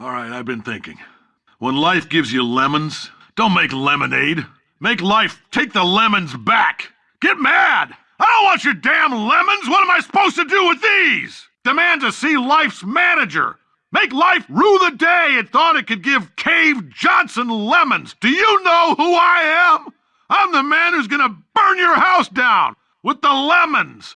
All right, I've been thinking. When life gives you lemons, don't make lemonade. Make life take the lemons back. Get mad! I don't want your damn lemons! What am I supposed to do with these? Demand to see life's manager. Make life rue the day it thought it could give Cave Johnson lemons. Do you know who I am? I'm the man who's gonna burn your house down with the lemons.